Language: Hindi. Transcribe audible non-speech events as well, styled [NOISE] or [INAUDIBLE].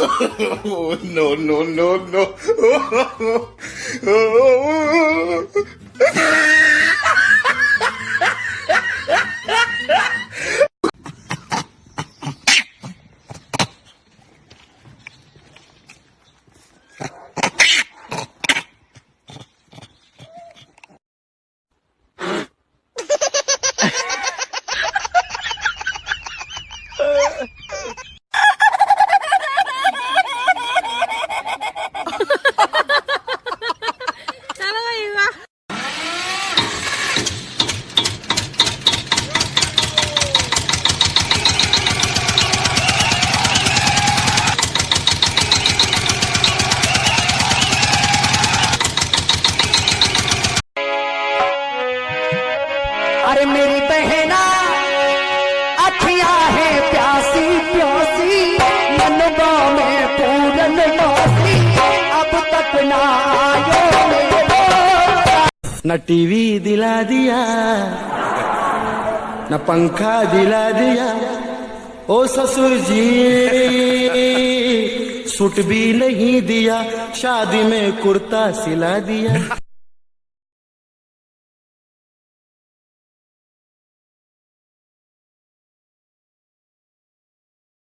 [LAUGHS] no, no, no, no. [LAUGHS] अरे मेरी बहना, अखियाँ है प्यासी प्यासी, मनवा में पूरन मासी अब तक ना आयो मेरे न टीवी दिला दिया, न पंखा दिला दिया, ओ ससुर जी, सूट भी नहीं दिया, शादी में कुर्ता सिला दिया।